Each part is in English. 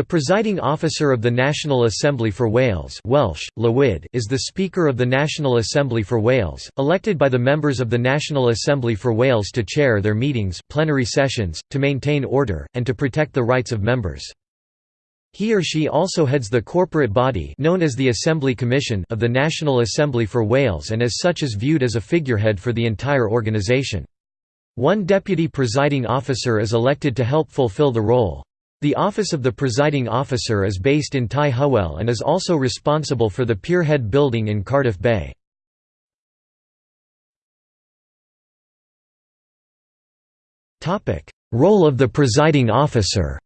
The presiding officer of the National Assembly for Wales Welsh, Llywydd, is the Speaker of the National Assembly for Wales, elected by the members of the National Assembly for Wales to chair their meetings plenary sessions, to maintain order, and to protect the rights of members. He or she also heads the corporate body known as the Assembly Commission of the National Assembly for Wales and as such is viewed as a figurehead for the entire organisation. One deputy presiding officer is elected to help fulfil the role. The office of the presiding officer is based in Tai Hywel and is also responsible for the Pierhead Building in Cardiff Bay. Role of the presiding officer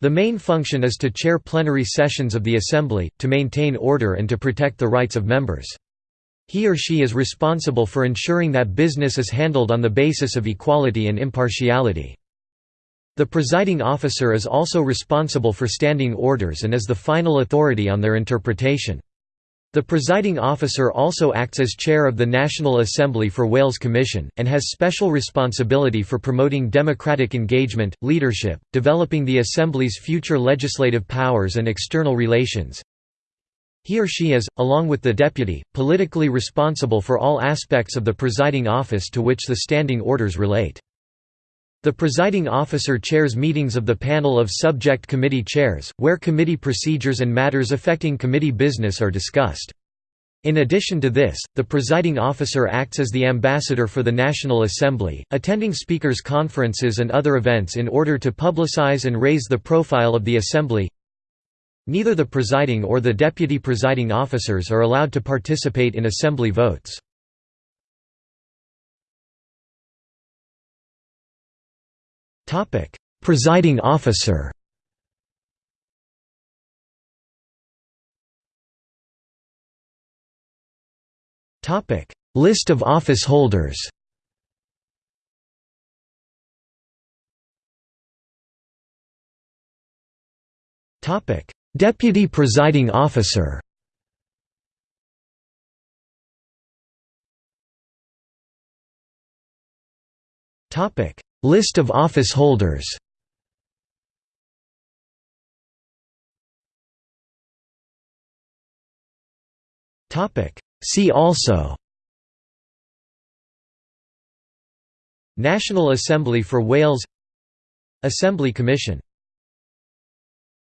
The main function is to chair plenary sessions of the Assembly, to maintain order and to protect the rights of members. He or she is responsible for ensuring that business is handled on the basis of equality and impartiality. The presiding officer is also responsible for standing orders and is the final authority on their interpretation. The presiding officer also acts as chair of the National Assembly for Wales Commission, and has special responsibility for promoting democratic engagement, leadership, developing the Assembly's future legislative powers and external relations, he or she is, along with the deputy, politically responsible for all aspects of the presiding office to which the standing orders relate. The presiding officer chairs meetings of the panel of subject committee chairs, where committee procedures and matters affecting committee business are discussed. In addition to this, the presiding officer acts as the ambassador for the National Assembly, attending speakers' conferences and other events in order to publicize and raise the profile of the Assembly. Neither the presiding or the deputy presiding officers are allowed to participate in assembly votes. presiding officer List of office holders Topic Deputy Presiding Officer. List of office holders. See also. National Assembly for Wales. Assembly Commission